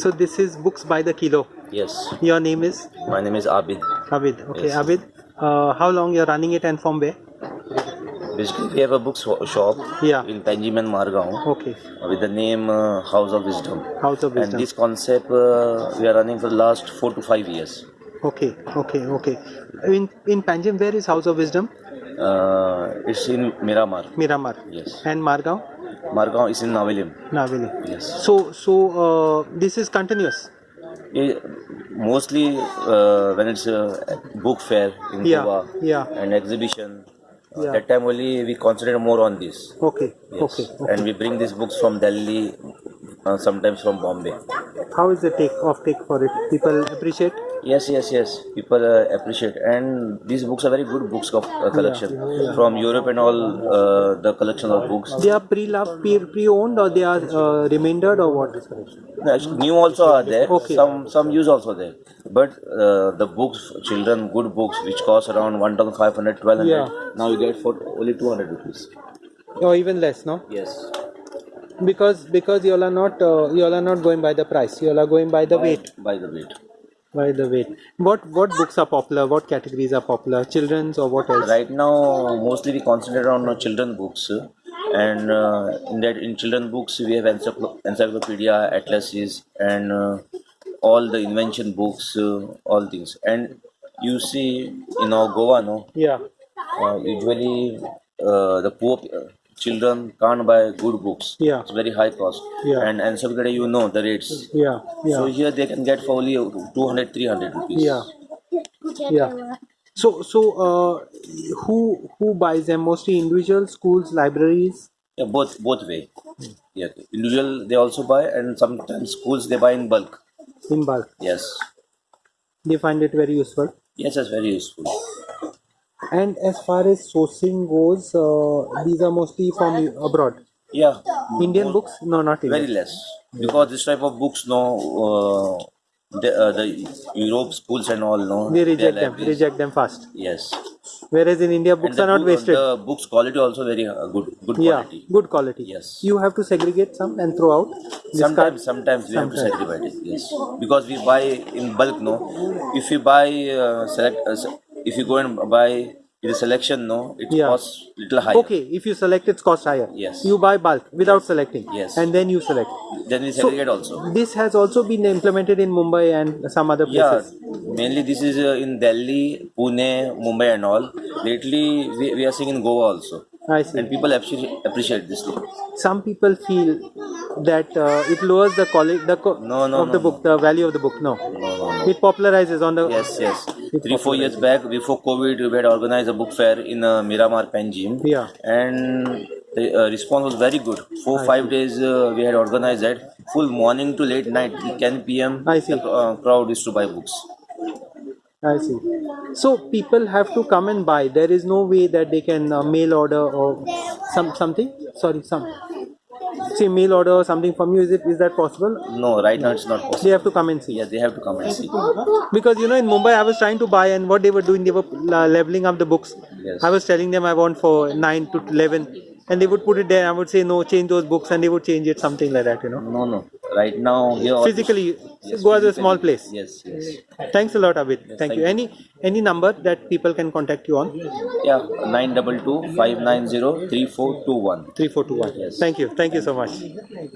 So this is books by the kilo. Yes. Your name is My name is Abid. Abid. Okay, Yes. Abid. Uh, how long you're running it and from where? Basically, we have a book shop Yeah. in Panjim and Margaon Okay. with the name uh, House of Wisdom. House of Wisdom. And this concept uh, we are running for the last four to five years. Okay. Okay. Okay. In in Panjim, where is House of Wisdom? Uh, it's in Miramar. Miramar. Yes. And Margaon, Margaon is in Navelim. Naveli. Yes. So so uh, this is continuous. Eh, mostly uh, when it's a book fair in Yeah. Goa Yeah. and exhibition. uh, Yeah. That time only we concentrate more on this. Okay. Yes. Okay. okay. And we bring these books from Delhi, uh, sometimes from Bombay. How is the take off take for it? People appreciate. Yes, yes, yes. People uh, appreciate, and these books are very good books of uh, collection from Europe and all uh, the collection of books. They are pre-loved, pre- pre-owned, or they are uh, remaindered, or what? Actually, New also are there. Okay. Some some use also there. But uh, the books, children, good books, which cost around 1,500, 1,200. Yeah. Now you get for only 200 rupees. Or even less, no? Yes. Because because you all are not uh, you all are not going by the price. You all are going by the weight. By the weight. By the way, What what books are popular? What categories are popular? Children's or what else? Right now, mostly we concentrate on uh, children books, and uh, in that in children books we have encycl- encyclopedia, atlases, and uh, all the invention books, uh, all things. And you see, in our Goa, no, Yeah. uh, usually uh, the poor uh, children can't buy good books. Yeah. It's very high cost. Yeah. And and encyclopedia, you know the rates. Yeah. yeah. So here they can get for only 200, 300 rupees. Yeah. Yeah. So so uh, who who buys them? Mostly individual schools, libraries. Yeah, both both way. Yeah, individual they also buy, and sometimes schools they buy in bulk. in bulk. Yes, They find it very useful. yes, that's very useful. And as far as sourcing goes, uh, these are mostly from abroad. Yeah, Indian books? No, not very less because this type of books, no, uh, the, uh, the Europe schools and all, no, They reject them. libraries- Reject them fast. Yes, Whereas in India, books are not book- wasted. The books quality also very uh, good, good Yeah, quality. good quality. Yes. You have to segregate some and throw out. Sometimes, sometimes we have to segregate it. Yes, because we buy in bulk. No, if you buy uh, select, uh, if you go and buy the selection, no, it Yeah. costs little higher. Okay, if you select, it's cost higher. Yes. You buy bulk without selecting. Yes. And then you select. Then we So, segregate also. This has also been implemented in Mumbai and some other places Yeah, mainly this is uh, in Delhi, Pune, Mumbai, and all. Lately, we, we are seeing in Goa also, I see. and people appreciate appreciate this thing. Some people feel that uh, it lowers the quality the co- No, no, of the no, book, the value of the book. No. It popularizes on the. Yes, yes. Three, four years back, before COVID, we had organized a book fair in uh, Miramar, Panjim. Yeah. And the uh, response was very good. Four, five days uh, we had organized that. Full morning to late night, 10 p.m. I see. The uh, crowd used to buy books. I see. So people have to come and buy. There is no way that they can uh, mail order or some something. Sorry, some. Say mail order or something from you. Is it is that possible? No, right now it's not possible. They have to come and see. Yeah, they have to come and see. Because you know in Mumbai I was trying to buy and what they were doing they were uh, leveling up the books. Yes. I was telling them I want for nine to eleven, and they would put it there. I would say no, change those books, and they would change it something like that. You know, No, no. Right now, here. physically, Yes, Goa is a small place. Yes, yes. Thanks a lot, Abid. thank, thank you. you. Any any number that people can contact you on? Yeah, 922 590 3421. Three four two one. Yes. Thank you. Thank you so much.